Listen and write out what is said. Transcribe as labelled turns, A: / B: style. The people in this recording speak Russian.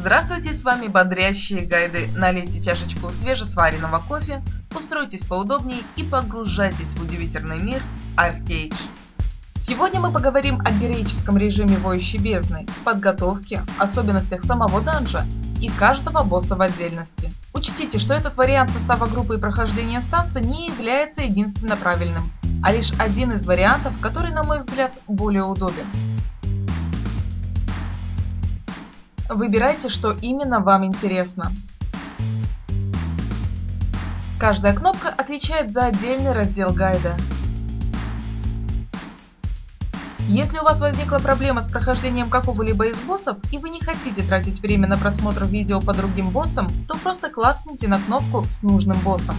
A: Здравствуйте, с вами бодрящие гайды. Налейте чашечку свежесваренного кофе, устройтесь поудобнее и погружайтесь в удивительный мир Arcade. Сегодня мы поговорим о героическом режиме Воющей Бездны, подготовке, особенностях самого данжа и каждого босса в отдельности. Учтите, что этот вариант состава группы и прохождения станции не является единственно правильным, а лишь один из вариантов, который, на мой взгляд, более удобен. Выбирайте, что именно вам интересно. Каждая кнопка отвечает за отдельный раздел гайда. Если у вас возникла проблема с прохождением какого-либо из боссов и вы не хотите тратить время на просмотр видео по другим боссам, то просто клацните на кнопку с нужным боссом.